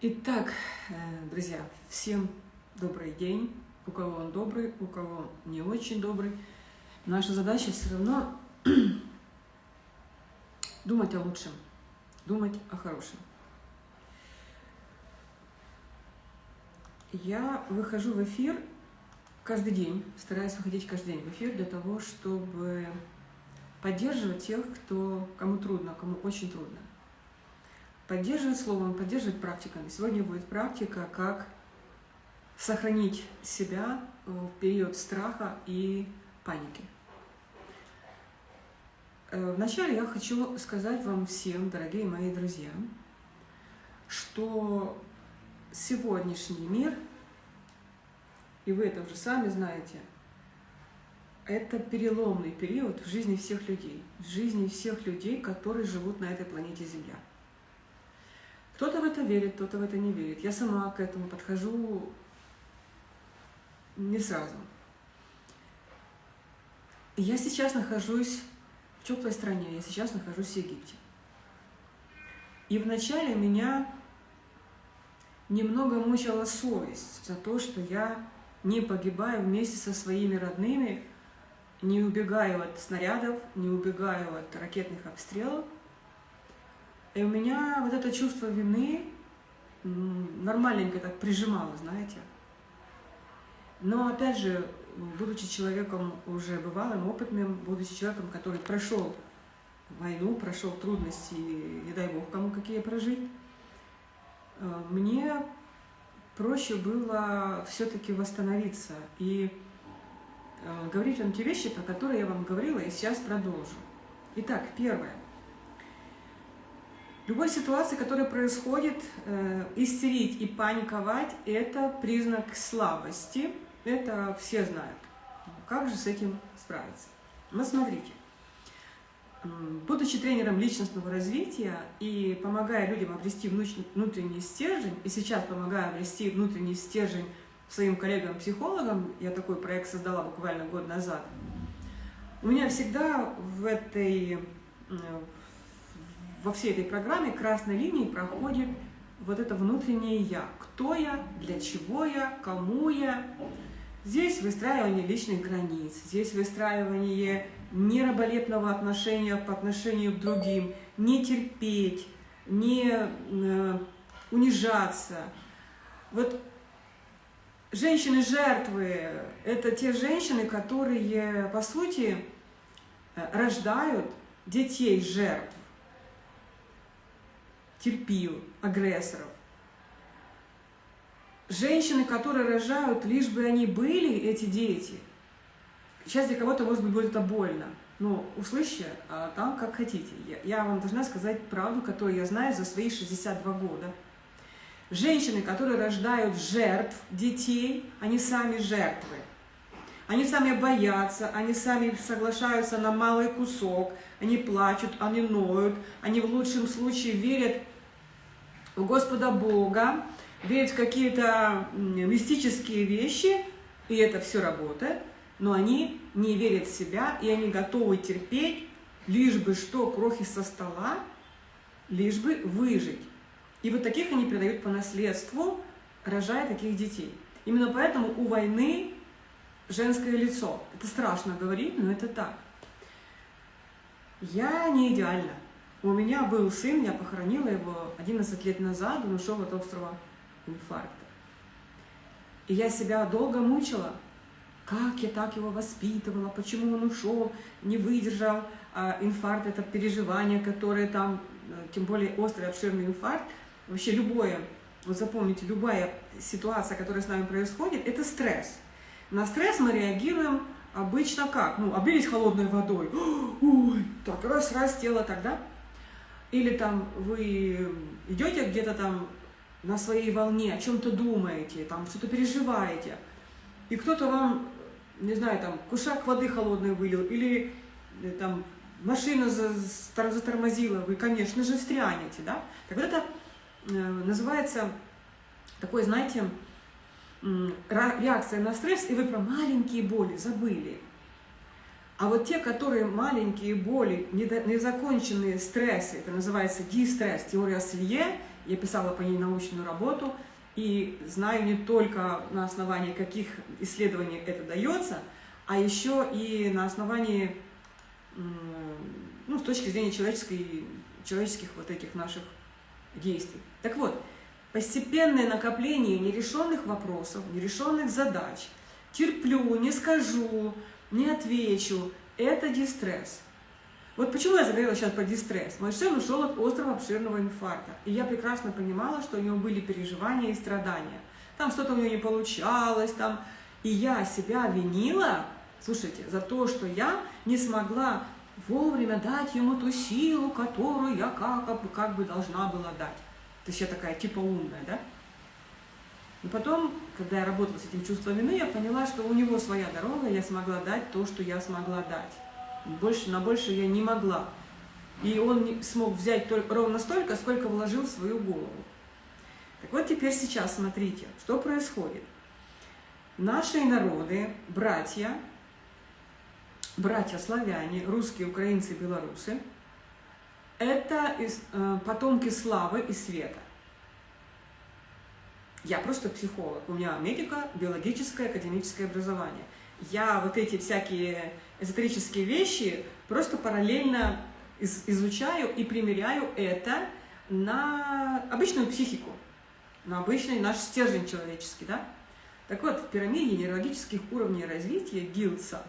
Итак, э, друзья, всем добрый день. У кого он добрый, у кого не очень добрый. Наша задача все равно думать о лучшем, думать о хорошем. Я выхожу в эфир каждый день, стараюсь выходить каждый день в эфир для того, чтобы поддерживать тех, кто, кому трудно, кому очень трудно. Поддерживать словом, поддерживать практиками. Сегодня будет практика, как сохранить себя в период страха и паники. Э, вначале я хочу сказать вам всем, дорогие мои друзья, что сегодняшний мир, и вы это уже сами знаете, это переломный период в жизни всех людей, в жизни всех людей, которые живут на этой планете Земля. Кто-то в это верит, кто-то в это не верит. Я сама к этому подхожу не сразу. Я сейчас нахожусь в теплой стране, я сейчас нахожусь в Египте. И вначале меня немного мучила совесть за то, что я не погибаю вместе со своими родными, не убегаю от снарядов, не убегаю от ракетных обстрелов. И у меня вот это чувство вины нормальненько так прижимало, знаете. Но опять же, будучи человеком уже бывалым, опытным, будучи человеком, который прошел войну, прошел трудности, не дай бог кому какие прожить, э, мне проще было все-таки восстановиться и э, говорить вам те вещи, про которые я вам говорила, и сейчас продолжу. Итак, первое. Любой ситуации, которая происходит, э, истерить и паниковать – это признак слабости – это все знают. Как же с этим справиться? Ну, смотрите. Будучи тренером личностного развития и помогая людям обрести внутренний стержень, и сейчас помогаю обрести внутренний стержень своим коллегам-психологам, я такой проект создала буквально год назад, у меня всегда в этой, во всей этой программе красной линией проходит вот это внутреннее «я». Кто я, для чего я, кому я, Здесь выстраивание личных границ, здесь выстраивание нераболепного отношения по отношению к другим, не терпеть, не э, унижаться. Вот женщины-жертвы – это те женщины, которые, по сути, рождают детей жертв, терпил, агрессоров. Женщины, которые рожают, лишь бы они были, эти дети, сейчас для кого-то, может быть, будет это больно, но услышьте а там как хотите. Я, я вам должна сказать правду, которую я знаю за свои 62 года. Женщины, которые рождают жертв детей, они сами жертвы. Они сами боятся, они сами соглашаются на малый кусок, они плачут, они ноют, они в лучшем случае верят в Господа Бога, верят в какие-то мистические вещи, и это все работает, но они не верят в себя, и они готовы терпеть, лишь бы что, крохи со стола, лишь бы выжить. И вот таких они передают по наследству, рожая таких детей. Именно поэтому у войны женское лицо. Это страшно говорить, но это так. Я не идеальна. У меня был сын, я похоронила его 11 лет назад, он ушел от острова инфаркта. И я себя долго мучила, как я так его воспитывала, почему он ушел, не выдержал а, инфаркт, это переживание, которое там, э, тем более острый обширный инфаркт, вообще любое, вот запомните, любая ситуация, которая с нами происходит, это стресс. На стресс мы реагируем обычно как? Ну, облились холодной водой, ой, так раз, раз тело тогда. Или там вы идете где-то там на своей волне, о чем-то думаете, там что-то переживаете, и кто-то вам, не знаю, там, кушак воды холодной вылил, или э, там машина затормозила, вы, конечно же, встрянете, да? Так вот это э, называется такой, знаете, реакция на стресс, и вы про маленькие боли забыли. А вот те, которые маленькие боли, незаконченные стрессы, это называется дистресс, теория Селье, Я писала по ней научную работу, и знаю не только на основании каких исследований это дается, а еще и на основании, ну, с точки зрения человеческой, человеческих вот этих наших действий. Так вот, постепенное накопление нерешенных вопросов, нерешенных задач, терплю, не скажу, не отвечу, это дистресс. Вот почему я заговорила сейчас про дистресс. Мой сын ушел от острого обширного инфаркта. И я прекрасно понимала, что у него были переживания и страдания. Там что-то у него не получалось, там... И я себя винила, слушайте, за то, что я не смогла вовремя дать ему ту силу, которую я как, как бы должна была дать. То есть я такая типа умная, да? И потом, когда я работала с этим чувством вины, я поняла, что у него своя дорога, я смогла дать то, что я смогла дать. Больше, на больше я не могла. И он смог взять только, ровно столько, сколько вложил в свою голову. Так вот теперь сейчас смотрите, что происходит. Наши народы, братья, братья славяне, русские, украинцы, белорусы, это э, потомки славы и света. Я просто психолог, у меня медико, биологическое, академическое образование. Я вот эти всякие эзотерические вещи просто параллельно из, изучаю и примеряю это на обычную психику, на обычный наш стержень человеческий, да? Так вот, в пирамиде нейрологических уровней развития Гилдса,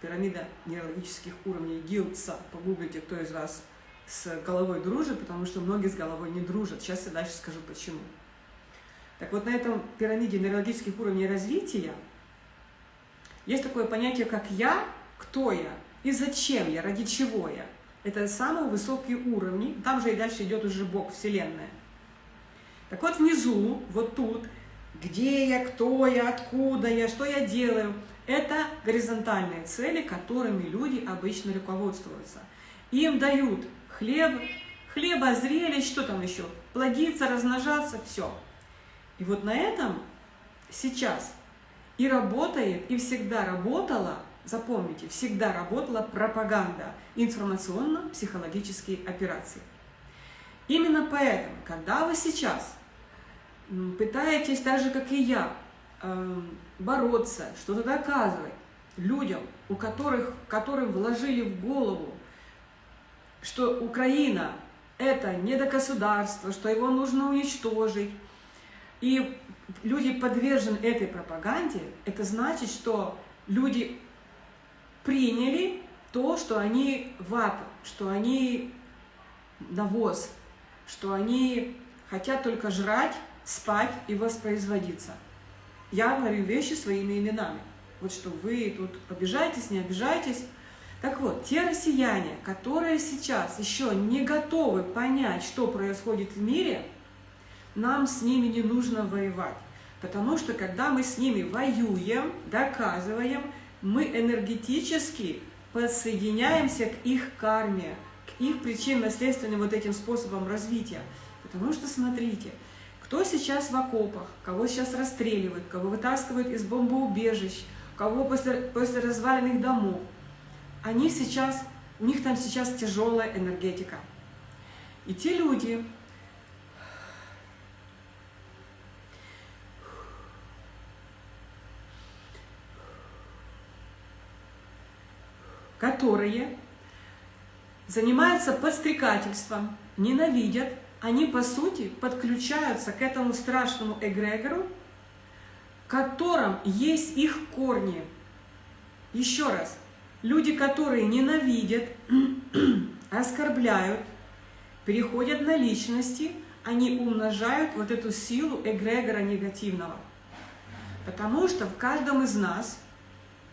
пирамида нейрологических уровней Гилдса, погуглите, кто из вас с головой дружит, потому что многие с головой не дружат. Сейчас я дальше скажу почему. Так вот, на этом пирамиде нейрологических уровней развития есть такое понятие, как «я», «кто я» и «зачем я», «ради чего я». Это самые высокие уровни, там же и дальше идет уже Бог, Вселенная. Так вот, внизу, вот тут, где я, кто я, откуда я, что я делаю, это горизонтальные цели, которыми люди обычно руководствуются. Им дают хлеб, хлеба, что там еще, плодиться, размножаться, все. И вот на этом сейчас и работает, и всегда работала, запомните, всегда работала пропаганда, информационно-психологические операции. Именно поэтому, когда вы сейчас пытаетесь, так же, как и я, эм, бороться, что-то доказывать людям, у которых, которым вложили в голову, что Украина – это не до государства, что его нужно уничтожить, и люди подвержены этой пропаганде, это значит, что люди приняли то, что они вата, что они навоз, что они хотят только жрать, спать и воспроизводиться. Я говорю вещи своими именами. Вот что вы тут обижаетесь, не обижаетесь. Так вот, те россияне, которые сейчас еще не готовы понять, что происходит в мире – нам с ними не нужно воевать. Потому что когда мы с ними воюем, доказываем, мы энергетически подсоединяемся к их карме, к их причинно-следственным вот этим способам развития. Потому что, смотрите, кто сейчас в окопах, кого сейчас расстреливают, кого вытаскивают из бомбоубежищ, кого после, после разваленных домов, они сейчас, у них там сейчас тяжелая энергетика. И те люди, которые занимаются подстрекательством, ненавидят, они, по сути, подключаются к этому страшному эгрегору, в котором есть их корни. Еще раз, люди, которые ненавидят, оскорбляют, переходят на личности, они умножают вот эту силу эгрегора негативного. Потому что в каждом из нас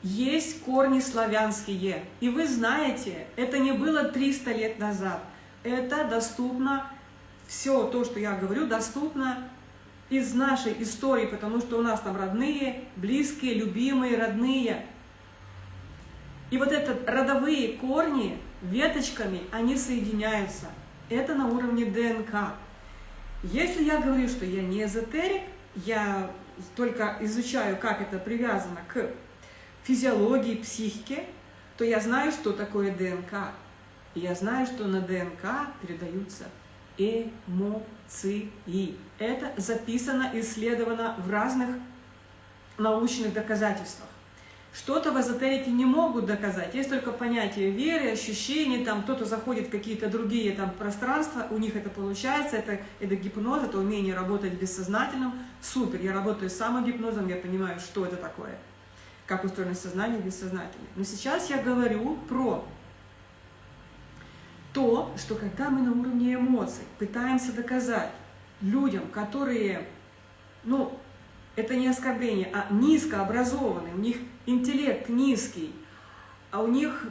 есть корни славянские. И вы знаете, это не было 300 лет назад. Это доступно, все то, что я говорю, доступно из нашей истории, потому что у нас там родные, близкие, любимые, родные. И вот это родовые корни веточками, они соединяются. Это на уровне ДНК. Если я говорю, что я не эзотерик, я только изучаю, как это привязано к физиологии, психики, то я знаю, что такое ДНК. Я знаю, что на ДНК передаются эмоции. Это записано, исследовано в разных научных доказательствах. Что-то в эзотерике не могут доказать. Есть только понятие веры, ощущений, там кто-то заходит в какие-то другие там пространства, у них это получается, это, это гипноз, это умение работать бессознательным. Супер, я работаю с самогипнозом, я понимаю, что это такое, как устроено сознание бессознательное. Но сейчас я говорю про то, что когда мы на уровне эмоций пытаемся доказать людям, которые, ну, это не оскорбление, а низкообразованные, у них интеллект низкий, а у них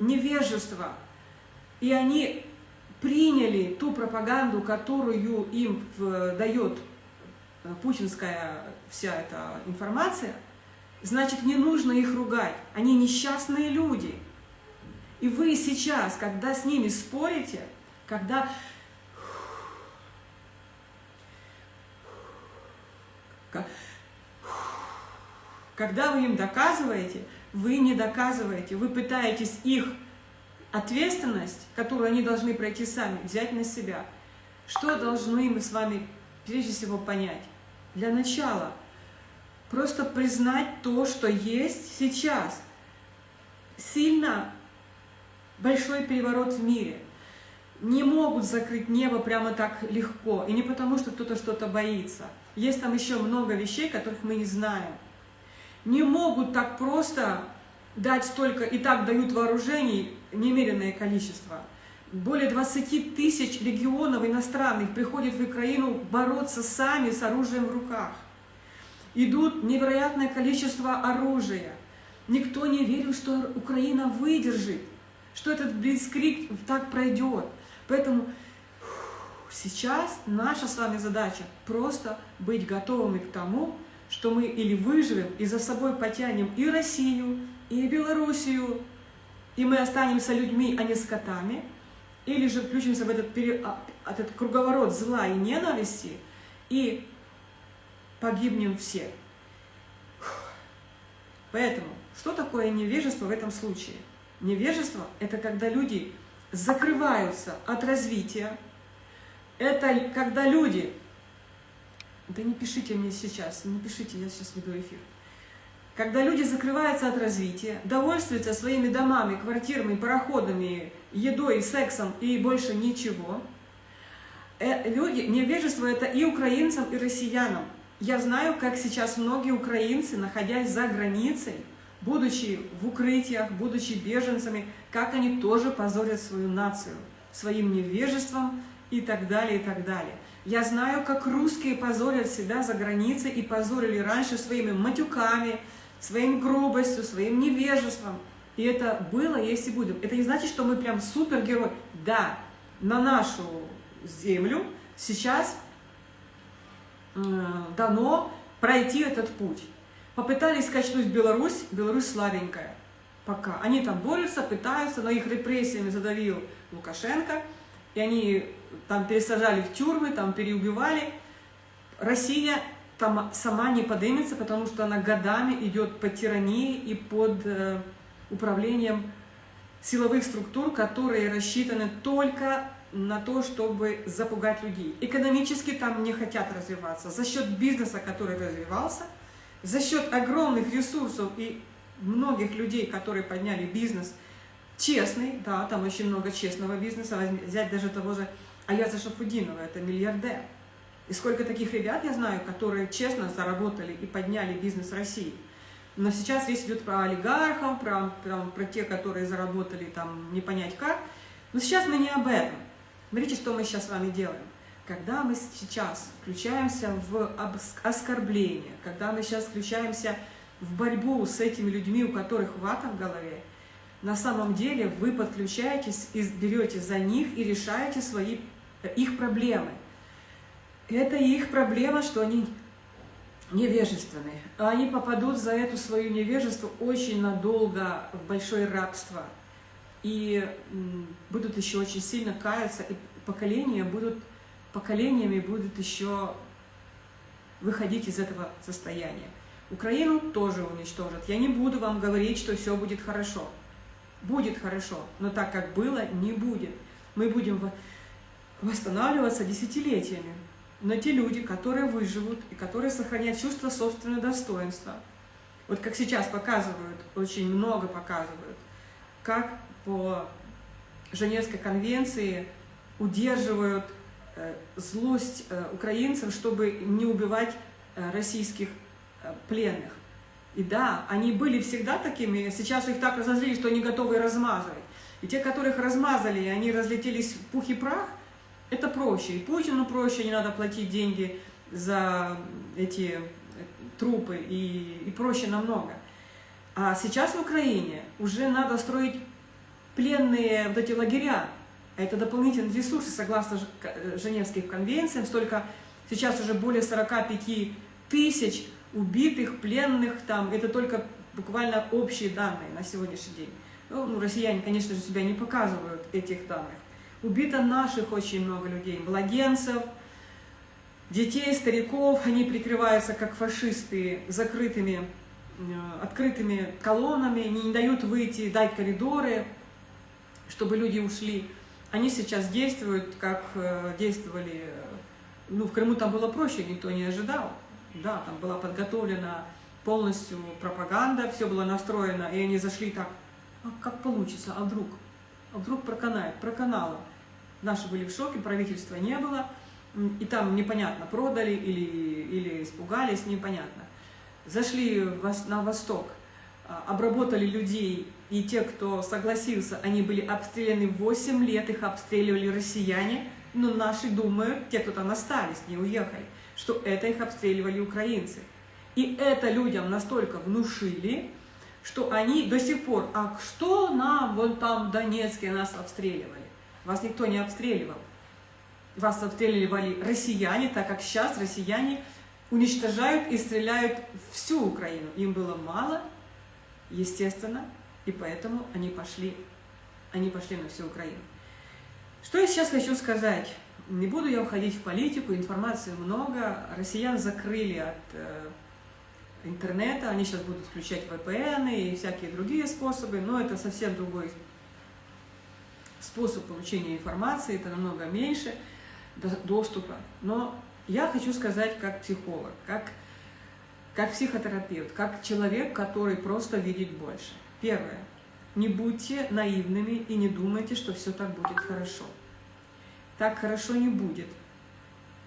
невежество, и они приняли ту пропаганду, которую им дает э, путинская вся эта информация, значит, не нужно их ругать. Они несчастные люди. И вы сейчас, когда с ними спорите, когда когда вы им доказываете, вы не доказываете, вы пытаетесь их ответственность, которую они должны пройти сами, взять на себя. Что должны мы с вами прежде всего понять? Для начала просто признать то, что есть сейчас. Сильно большой переворот в мире. Не могут закрыть небо прямо так легко. И не потому, что кто-то что-то боится. Есть там еще много вещей, которых мы не знаем. Не могут так просто дать столько, и так дают вооружений немеренное количество. Более 20 тысяч регионов иностранных приходят в Украину бороться сами с оружием в руках. Идут невероятное количество оружия. Никто не верил, что Украина выдержит, что этот блицкрик так пройдет. Поэтому Сейчас наша с вами задача просто быть готовыми к тому, что мы или выживем и за собой потянем и Россию, и Белоруссию, и мы останемся людьми, а не скотами, или же включимся в этот, пере... А, этот круговорот зла и ненависти и погибнем все. Поэтому, что такое невежество в этом случае? Невежество – это когда люди закрываются от развития, это когда люди... Да не пишите мне сейчас, не пишите, я сейчас веду эфир. Когда люди закрываются от развития, довольствуются своими домами, квартирами, пароходами, едой, сексом и больше ничего, э, люди, невежество это и украинцам, и россиянам. Я знаю, как сейчас многие украинцы, находясь за границей, будучи в укрытиях, будучи беженцами, как они тоже позорят свою нацию своим невежеством, и так далее, и так далее. Я знаю, как русские позорят себя за границей и позорили раньше своими матюками, своим грубостью, своим невежеством. И это было, есть и будет. Это не значит, что мы прям супергерой. Да, на нашу землю сейчас дано пройти этот путь. Попытались скачнуть Беларусь, Беларусь слабенькая. Пока. Они там борются, пытаются, но их репрессиями задавил Лукашенко – и они там пересажали в тюрьмы, там переубивали. Россия там сама не поднимется, потому что она годами идет под тиранией и под э, управлением силовых структур, которые рассчитаны только на то, чтобы запугать людей. Экономически там не хотят развиваться. За счет бизнеса, который развивался, за счет огромных ресурсов и многих людей, которые подняли бизнес – честный, да, там очень много честного бизнеса, взять даже того же Аяза Шафудинова, это миллиардер. И сколько таких ребят я знаю, которые честно заработали и подняли бизнес России. Но сейчас речь идет про олигархов, про, про, про те, которые заработали там не понять как. Но сейчас мы не об этом. Смотрите, что мы сейчас с вами делаем. Когда мы сейчас включаемся в оскорбление, когда мы сейчас включаемся в борьбу с этими людьми, у которых вата в голове, на самом деле вы подключаетесь и берете за них и решаете свои, э, их проблемы. Это их проблема, что они невежественные. Они попадут за эту свою невежество очень надолго в большое рабство. И будут еще очень сильно каяться, и поколения будут, поколениями будут еще выходить из этого состояния. Украину тоже уничтожат. Я не буду вам говорить, что все будет хорошо будет хорошо, но так как было, не будет. Мы будем восстанавливаться десятилетиями. Но те люди, которые выживут и которые сохранят чувство собственного достоинства, вот как сейчас показывают, очень много показывают, как по Женевской конвенции удерживают э, злость э, украинцев, чтобы не убивать э, российских пленных. И да, они были всегда такими, сейчас их так разозлили, что они готовы размазывать. И те, которых размазали, и они разлетелись в пух и прах, это проще. И Путину проще, не надо платить деньги за эти трупы, и, и проще намного. А сейчас в Украине уже надо строить пленные вот эти лагеря. Это дополнительные ресурсы, согласно Женевским конвенциям. Столько, сейчас уже более 45 тысяч убитых, пленных там. Это только буквально общие данные на сегодняшний день. Ну, ну, россияне, конечно же, себя не показывают этих данных. Убито наших очень много людей, младенцев, детей, стариков. Они прикрываются, как фашисты, закрытыми, э, открытыми колоннами, не дают выйти, дать коридоры чтобы люди ушли. Они сейчас действуют, как э, действовали, э, ну, в Крыму там было проще, никто не ожидал. Да, там была подготовлена полностью пропаганда, все было настроено, и они зашли так, а как получится, а вдруг? А вдруг проканает? Проканало. Наши были в шоке, правительства не было, и там непонятно, продали или, или испугались, непонятно. Зашли на восток, обработали людей и те, кто согласился, они были обстреляны 8 лет, их обстреливали россияне, но наши думают, те, кто там остались, не уехали, что это их обстреливали украинцы. И это людям настолько внушили, что они до сих пор, а что нам вон там в Донецке нас обстреливали? Вас никто не обстреливал. Вас обстреливали россияне, так как сейчас россияне уничтожают и стреляют всю Украину. Им было мало, естественно, и поэтому они пошли, они пошли на всю Украину. Что я сейчас хочу сказать? Не буду я уходить в политику, информации много. Россиян закрыли от э, интернета, они сейчас будут включать VPN и всякие другие способы, но это совсем другой способ получения информации, это намного меньше доступа. Но я хочу сказать как психолог, как, как психотерапевт, как человек, который просто видит больше. Первое. Не будьте наивными и не думайте, что все так будет хорошо. Так хорошо не будет.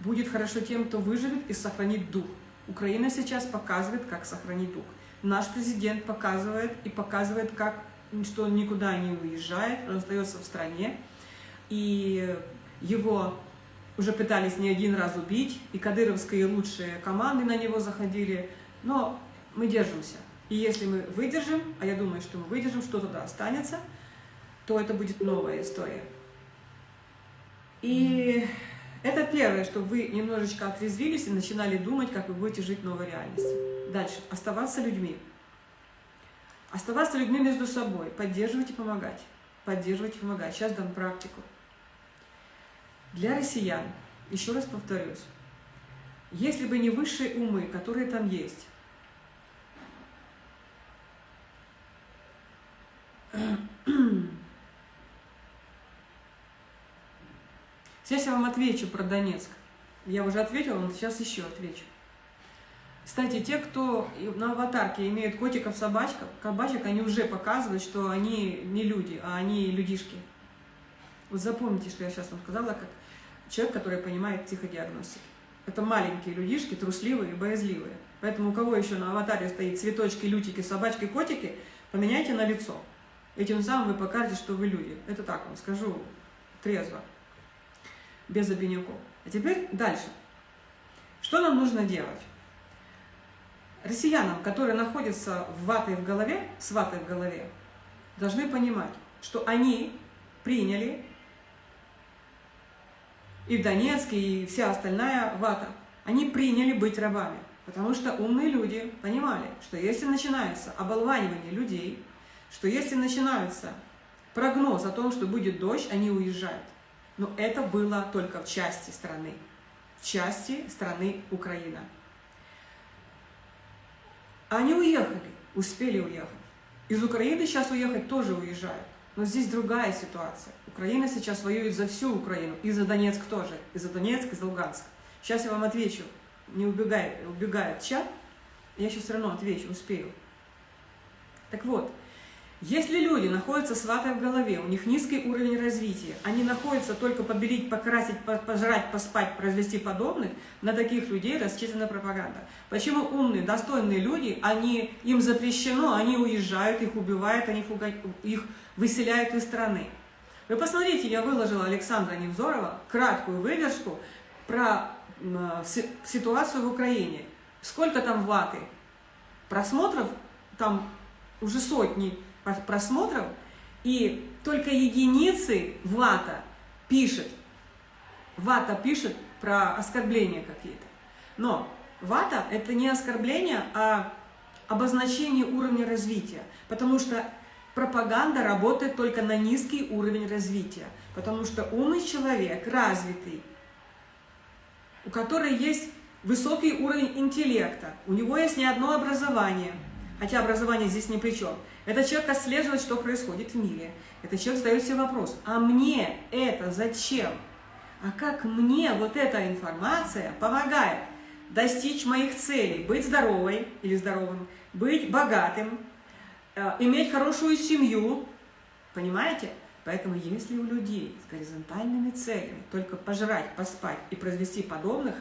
Будет хорошо тем, кто выживет и сохранит дух. Украина сейчас показывает, как сохранить дух. Наш президент показывает и показывает, как, что он никуда не уезжает, он остается в стране. И его уже пытались не один раз убить, и кадыровские лучшие команды на него заходили, но мы держимся. И если мы выдержим, а я думаю, что мы выдержим, что туда останется, то это будет новая история. И это первое, что вы немножечко отрезвились и начинали думать, как вы будете жить в новой реальности. Дальше. Оставаться людьми. Оставаться людьми между собой. Поддерживать и помогать. Поддерживать и помогать. Сейчас дам практику. Для россиян, еще раз повторюсь, если бы не высшие умы, которые там есть, Сейчас я вам отвечу про Донецк. Я уже ответила, но сейчас еще отвечу. Кстати, те, кто на аватарке имеют котиков, собачков, кабачек, они уже показывают, что они не люди, а они людишки. Вот запомните, что я сейчас вам сказала, как человек, который понимает психодиагностику. Это маленькие людишки, трусливые и боязливые. Поэтому у кого еще на аватаре стоит цветочки, лютики, собачки, котики, поменяйте на лицо. И тем самым вы покажете, что вы люди. Это так вам скажу трезво, без обиняков. А теперь дальше. Что нам нужно делать? Россиянам, которые находятся в ватой в голове, с ватой в голове, должны понимать, что они приняли и в Донецке, и вся остальная вата, они приняли быть рабами. Потому что умные люди понимали, что если начинается оболванивание людей, что если начинается прогноз о том, что будет дождь, они уезжают. Но это было только в части страны, в части страны Украина. Они уехали, успели уехать. Из Украины сейчас уехать тоже уезжают. Но здесь другая ситуация. Украина сейчас воюет за всю Украину, и за Донецк тоже, и за Донецк, и за Луганск. Сейчас я вам отвечу, не убегай, убегает чат, я еще все равно отвечу, успею. Так вот, если люди находятся с ватой в голове, у них низкий уровень развития, они находятся только побелить, покрасить, пожрать, поспать, произвести подобных, на таких людей рассчитана пропаганда. Почему умные, достойные люди, они, им запрещено, они уезжают, их убивают, они их выселяют из страны. Вы посмотрите, я выложила Александра Невзорова краткую выдержку про ситуацию в Украине. Сколько там ваты? Просмотров там уже сотни просмотров, и только единицы вата пишет, вата пишет про оскорбления какие-то. Но вата – это не оскорбление, а обозначение уровня развития, потому что пропаганда работает только на низкий уровень развития, потому что умный человек, развитый, у которого есть высокий уровень интеллекта, у него есть не одно образование, хотя образование здесь ни при чем – этот человек отслеживает, что происходит в мире. Этот человек задает себе вопрос, а мне это зачем? А как мне вот эта информация помогает достичь моих целей? Быть здоровой или здоровым, быть богатым, иметь хорошую семью, понимаете? Поэтому если у людей с горизонтальными целями только пожрать, поспать и произвести подобных,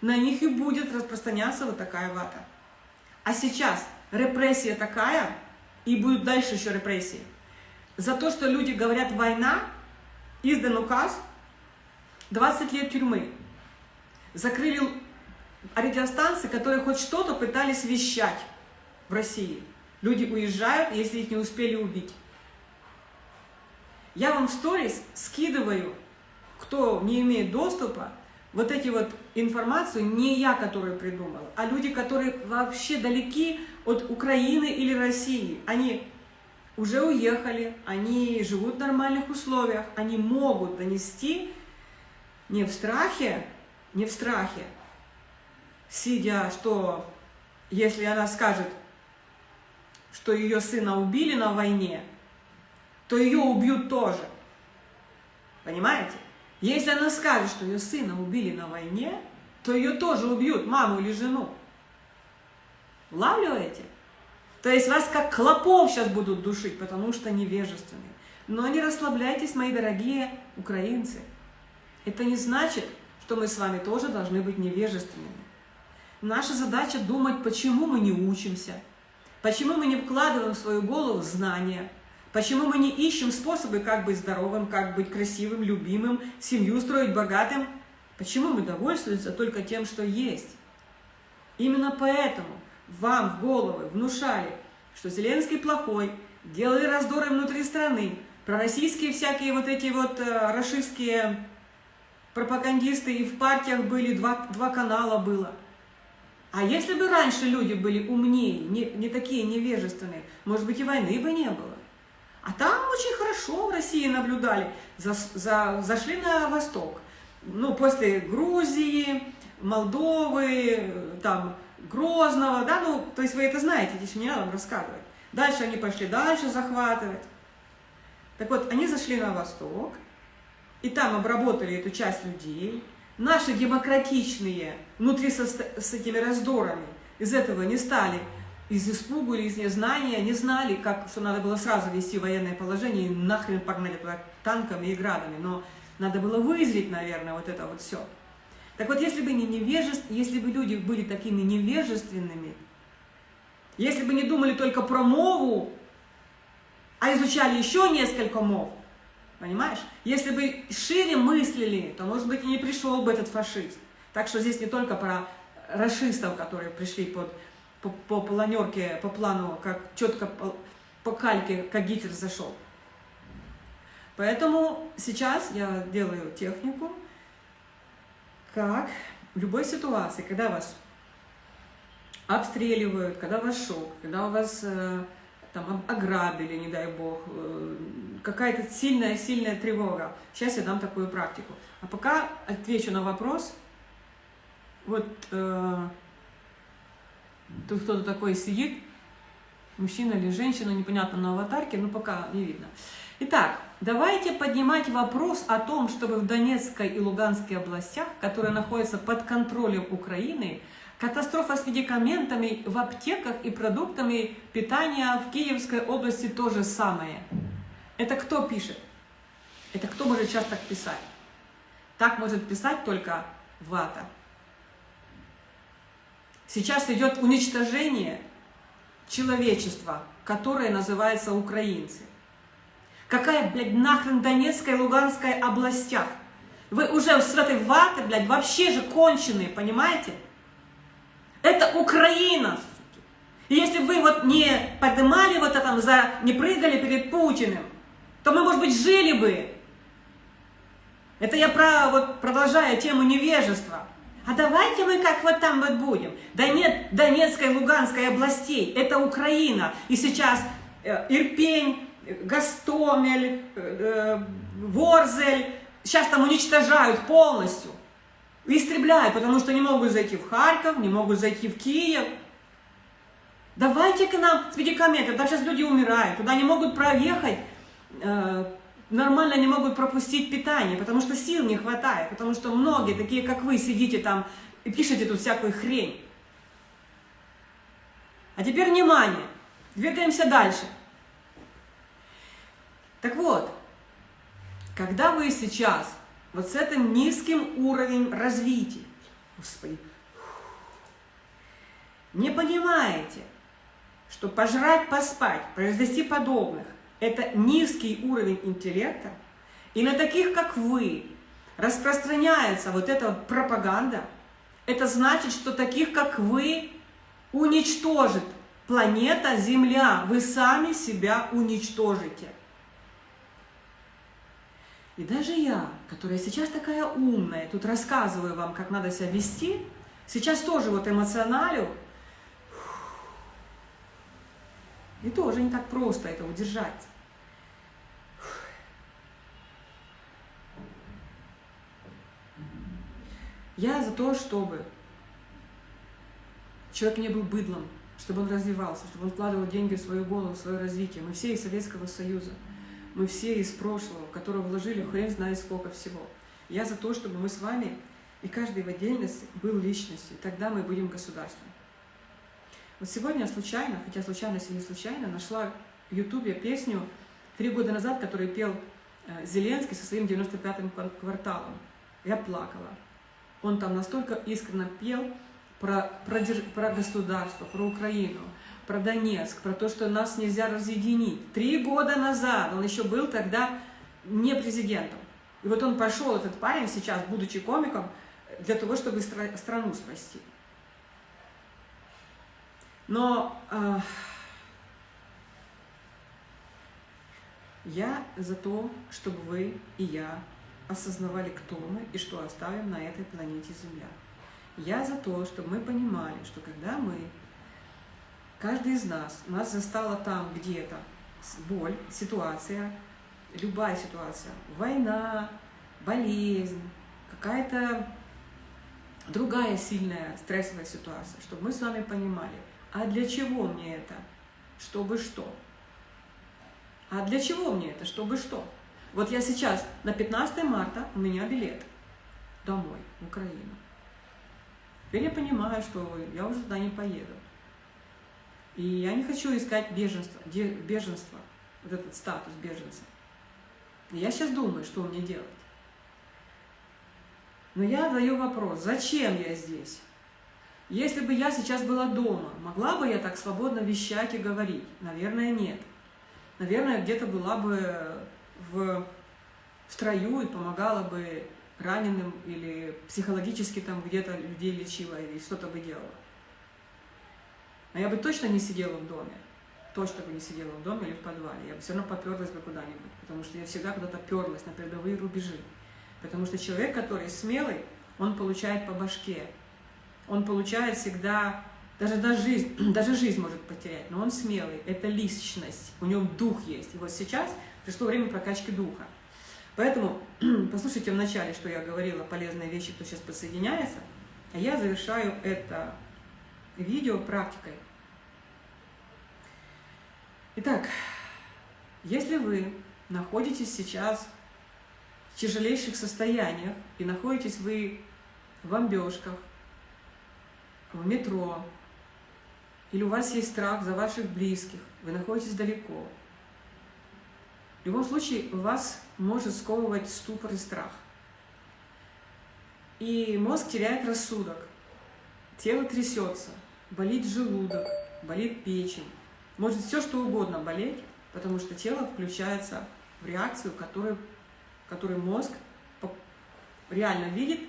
на них и будет распространяться вот такая вата. А сейчас репрессия такая, и будут дальше еще репрессии. За то, что люди говорят «война», издан указ, 20 лет тюрьмы. Закрыли радиостанции, которые хоть что-то пытались вещать в России. Люди уезжают, если их не успели убить. Я вам в сторис скидываю, кто не имеет доступа, вот эти вот информацию не я, которую придумала, а люди, которые вообще далеки от Украины или России. Они уже уехали, они живут в нормальных условиях, они могут донести не в страхе, не в страхе, сидя, что если она скажет, что ее сына убили на войне, то ее убьют тоже. Понимаете? Если она скажет, что ее сына убили на войне, то ее тоже убьют, маму или жену. Улавливаете? То есть вас как клопов сейчас будут душить, потому что невежественны. Но не расслабляйтесь, мои дорогие украинцы. Это не значит, что мы с вами тоже должны быть невежественными. Наша задача думать, почему мы не учимся, почему мы не вкладываем в свою голову знания, почему мы не ищем способы, как быть здоровым, как быть красивым, любимым, семью строить богатым, почему мы довольствуемся только тем, что есть. Именно поэтому вам в головы внушали, что Зеленский плохой, делали раздоры внутри страны, пророссийские всякие вот эти вот э, расистские пропагандисты, и в партиях были, два, два канала было. А если бы раньше люди были умнее, не, не такие невежественные, может быть и войны бы не было. А там очень хорошо в России наблюдали, за, за, зашли на восток. Ну, после Грузии, Молдовы, там, Грозного, да, ну, то есть вы это знаете, здесь не надо вам рассказывать. Дальше они пошли дальше захватывать. Так вот, они зашли на восток, и там обработали эту часть людей. Наши демократичные, внутри со, с этими раздорами, из этого не стали, из испугу или из незнания, не знали, как, что надо было сразу вести военное положение, и нахрен погнали туда танками и градами. Но надо было вызреть, наверное, вот это вот все. Так вот, если бы, не невежеств, если бы люди были такими невежественными, если бы не думали только про мову, а изучали еще несколько мов, понимаешь? Если бы шире мыслили, то, может быть, и не пришел бы этот фашист. Так что здесь не только про расистов, которые пришли под, по, по планерке, по плану, как четко по, по кальке, как Гитлер зашел. Поэтому сейчас я делаю технику, как в любой ситуации, когда вас обстреливают, когда вас шок, когда вас э, там ограбили, не дай бог, э, какая-то сильная-сильная тревога. Сейчас я дам такую практику. А пока отвечу на вопрос. Вот э, тут кто-то такой сидит, Мужчина или женщина, непонятно на аватарке, но пока не видно. Итак, давайте поднимать вопрос о том, чтобы в Донецкой и Луганской областях, которые находятся под контролем Украины, катастрофа с медикаментами в аптеках и продуктами питания в Киевской области то же самое. Это кто пишет? Это кто может сейчас так писать? Так может писать только вата. Сейчас идет уничтожение человечества, которое называется украинцы. Какая, блядь, нахрен Донецкая и Луганская областях? Вы уже с этой ваты, блядь, вообще же конченые, понимаете? Это Украина, И если вы вот не поднимали вот это, за, не прыгали перед Путиным, то мы, может быть, жили бы. Это я про, вот, продолжаю тему невежества. А давайте мы как вот там вот будем. Да нет Донецкой Луганской областей, это Украина. И сейчас э, Ирпень, Гастомель, э, э, Ворзель, сейчас там уничтожают полностью. Истребляют, потому что не могут зайти в Харьков, не могут зайти в Киев. Давайте к нам с медикаментами, там сейчас люди умирают, туда не могут проехать нормально не могут пропустить питание, потому что сил не хватает, потому что многие, такие как вы, сидите там и пишете тут всякую хрень. А теперь внимание, двигаемся дальше. Так вот, когда вы сейчас вот с этим низким уровнем развития, Господи, не понимаете, что пожрать, поспать, произвести подобных, это низкий уровень интеллекта, и на таких, как вы, распространяется вот эта пропаганда, это значит, что таких, как вы, уничтожит планета Земля. Вы сами себя уничтожите. И даже я, которая сейчас такая умная, тут рассказываю вам, как надо себя вести, сейчас тоже вот эмоционалю, и тоже не так просто это удержать. Я за то, чтобы человек не был быдлом, чтобы он развивался, чтобы он вкладывал деньги в свою голову, в свое развитие. Мы все из Советского Союза, мы все из прошлого, в которое вложили хрен знает сколько всего. Я за то, чтобы мы с вами, и каждый в отдельности, был личностью, тогда мы будем государством. Вот сегодня случайно, хотя случайность и не случайно, нашла в Ютубе песню три года назад, которую пел э, Зеленский со своим 95-м кварталом. Я плакала. Он там настолько искренне пел про, про, про государство, про Украину, про Донецк, про то, что нас нельзя разъединить. Три года назад он еще был тогда не президентом. И вот он пошел, этот парень сейчас, будучи комиком, для того, чтобы стра страну спасти. Но э, я за то, чтобы вы и я осознавали, кто мы и что оставим на этой планете Земля. Я за то, чтобы мы понимали, что когда мы, каждый из нас, нас застала там где-то боль, ситуация, любая ситуация, война, болезнь, какая-то другая сильная стрессовая ситуация, чтобы мы с вами понимали, а для чего мне это, чтобы что? А для чего мне это, чтобы что? Вот я сейчас, на 15 марта у меня билет домой, в Украину. Теперь я понимаю, что я уже туда не поеду. И я не хочу искать беженство, беженство вот этот статус беженца. Я сейчас думаю, что мне делать. Но я задаю вопрос, зачем я здесь? Если бы я сейчас была дома, могла бы я так свободно вещать и говорить? Наверное, нет. Наверное, где-то была бы в строю и помогала бы раненым или психологически там где-то людей лечила или что-то бы делала. Но я бы точно не сидела в доме. Точно бы не сидела в доме или в подвале. Я бы все равно поперлась бы куда-нибудь. Потому что я всегда куда-то перлась на передовые рубежи. Потому что человек, который смелый, он получает по башке. Он получает всегда, даже, даже, жизнь, даже жизнь может потерять, но он смелый. Это личность, у него дух есть. И вот сейчас пришло время прокачки духа. Поэтому послушайте вначале, что я говорила, полезные вещи, кто сейчас подсоединяется, а я завершаю это видео практикой. Итак, если вы находитесь сейчас в тяжелейших состояниях и находитесь вы в бомбежках, в метро, или у вас есть страх за ваших близких, вы находитесь далеко, в любом случае вас может сковывать ступор и страх. И мозг теряет рассудок, тело трясется, болит желудок, болит печень, может все что угодно болеть, потому что тело включается в реакцию, которую, которую мозг реально видит,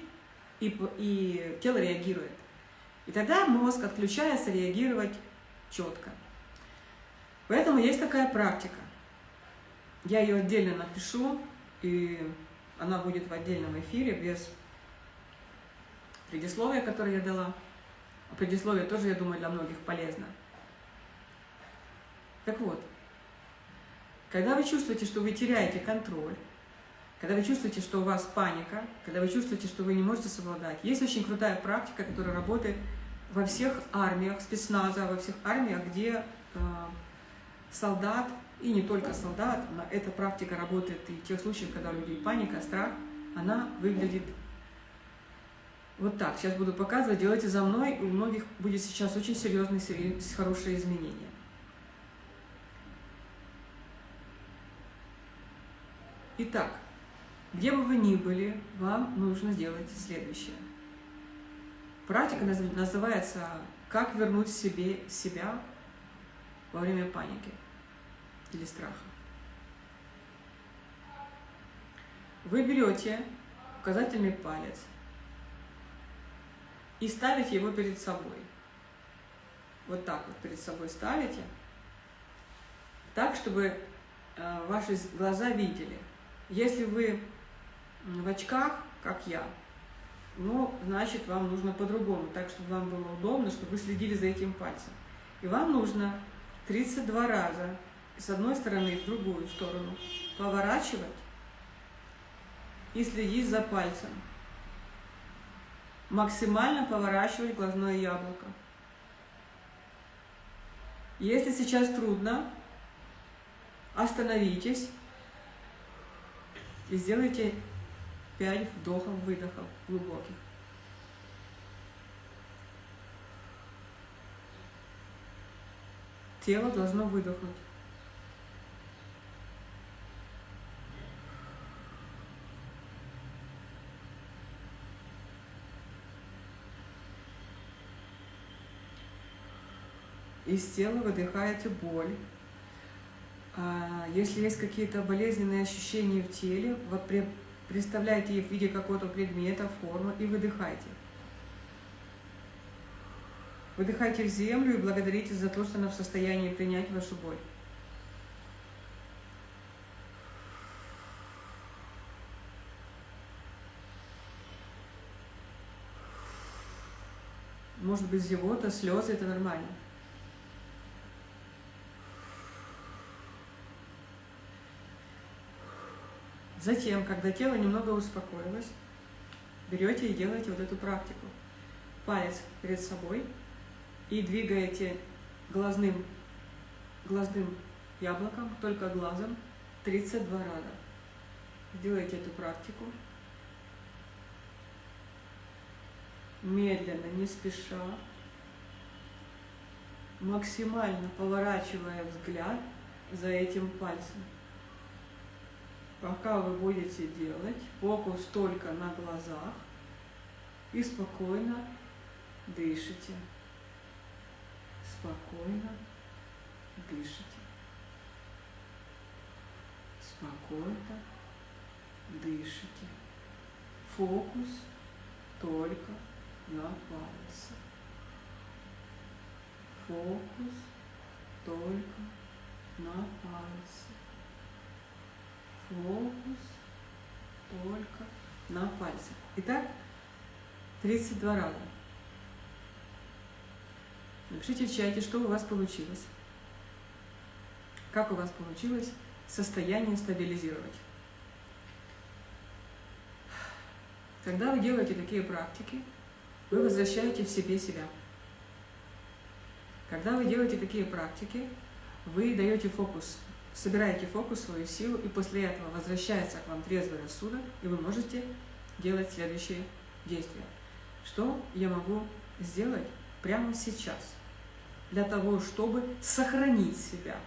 и, и тело реагирует. И тогда мозг отключается реагировать четко. Поэтому есть такая практика. Я ее отдельно напишу, и она будет в отдельном эфире без предисловия, которое я дала. А предисловие тоже, я думаю, для многих полезно. Так вот, когда вы чувствуете, что вы теряете контроль, когда вы чувствуете, что у вас паника, когда вы чувствуете, что вы не можете совладать, есть очень крутая практика, которая работает во всех армиях спецназа, во всех армиях, где э, солдат, и не только солдат, эта практика работает и в тех случаях, когда у людей паника, страх, она выглядит вот так. Сейчас буду показывать, делайте за мной, у многих будет сейчас очень серьезные, хорошие изменения. Итак, где бы вы ни были, вам нужно сделать следующее. Практика называется «Как вернуть себе себя во время паники или страха». Вы берете указательный палец и ставите его перед собой. Вот так вот перед собой ставите, так, чтобы э, ваши глаза видели – если вы в очках, как я, ну, значит, вам нужно по-другому, так, чтобы вам было удобно, чтобы вы следили за этим пальцем. И вам нужно 32 раза с одной стороны в другую сторону поворачивать и следить за пальцем. Максимально поворачивать глазное яблоко. Если сейчас трудно, остановитесь и сделайте 5 вдохов-выдохов глубоких. Тело должно выдохнуть. Из тела выдыхаете боль, а, если есть какие-то болезненные ощущения в теле, вот представляйте их в виде какого-то предмета, формы и выдыхайте. Выдыхайте в землю и благодарите за то, что она в состоянии принять вашу боль. Может быть, зевота, слезы – это нормально. Затем, когда тело немного успокоилось, берете и делаете вот эту практику. Палец перед собой и двигаете глазным, глазным яблоком, только глазом, 32 раза. Делайте эту практику. Медленно, не спеша, максимально поворачивая взгляд за этим пальцем. Пока вы будете делать, фокус только на глазах и спокойно дышите. Спокойно дышите. Спокойно дышите. Фокус только на пальце. Фокус только на пальце фокус только на пальцах. Итак, 32 раза. Напишите в чате, что у вас получилось. Как у вас получилось состояние стабилизировать. Когда вы делаете такие практики, вы возвращаете в себе себя. Когда вы делаете такие практики, вы даете фокус, собираете фокус, свою силу, и после этого возвращается к вам трезвый рассудок, и вы можете делать следующие действия. Что я могу сделать прямо сейчас для того, чтобы сохранить себя?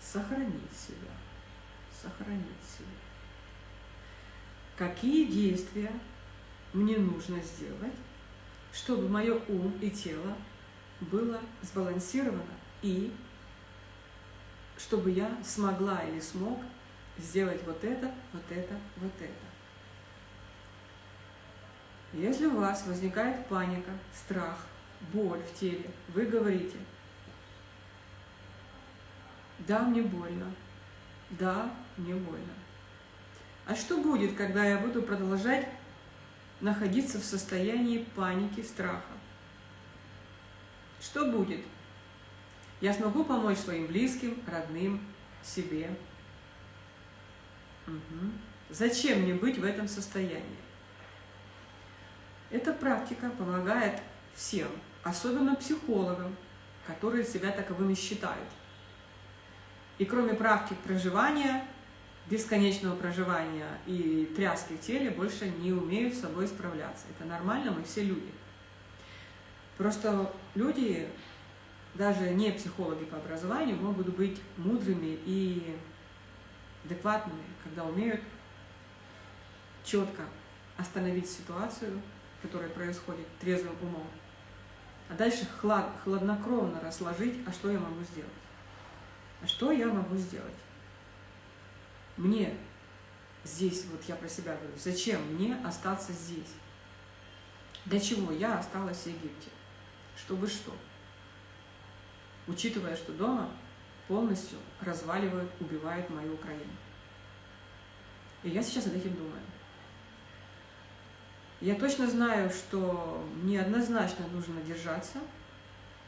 Сохранить себя. Сохранить себя. Какие действия мне нужно сделать, чтобы мое ум и тело было сбалансировано и чтобы я смогла или смог сделать вот это, вот это, вот это. Если у вас возникает паника, страх, боль в теле, вы говорите, да, мне больно, да, мне больно. А что будет, когда я буду продолжать находиться в состоянии паники, страха? Что будет? Я смогу помочь своим близким, родным, себе. Угу. Зачем мне быть в этом состоянии? Эта практика помогает всем, особенно психологам, которые себя таковыми считают. И кроме практик проживания, бесконечного проживания и тряски в теле, больше не умеют с собой справляться. Это нормально, мы все люди. Просто люди, даже не психологи по образованию, могут быть мудрыми и адекватными, когда умеют четко остановить ситуацию, которая происходит трезвым умом, а дальше хлад, хладнокровно расложить, а что я могу сделать. А что я могу сделать? Мне здесь, вот я про себя говорю, зачем мне остаться здесь? Для чего я осталась в Египте? Чтобы что? Учитывая, что дома полностью разваливают, убивают мою Украину. И я сейчас над этим думаю. Я точно знаю, что мне однозначно нужно держаться,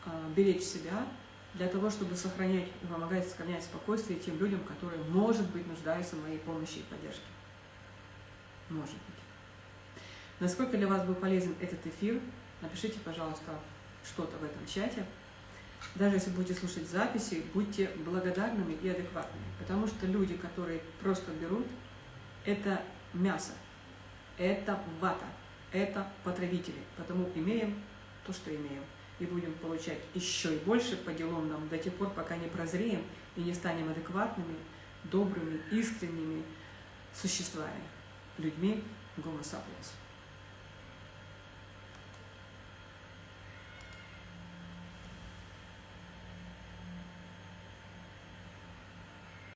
а, беречь себя, для того, чтобы сохранять и помогать сохранять спокойствие тем людям, которые, может быть, нуждаются в моей помощи и поддержке. Может быть. Насколько для вас был полезен этот эфир, напишите, пожалуйста, что-то в этом чате. Даже если будете слушать записи, будьте благодарными и адекватными, потому что люди, которые просто берут, это мясо, это вата, это потребители, потому имеем то, что имеем и будем получать еще и больше по делам нам до тех пор, пока не прозреем и не станем адекватными, добрыми, искренними существами, людьми Гомо.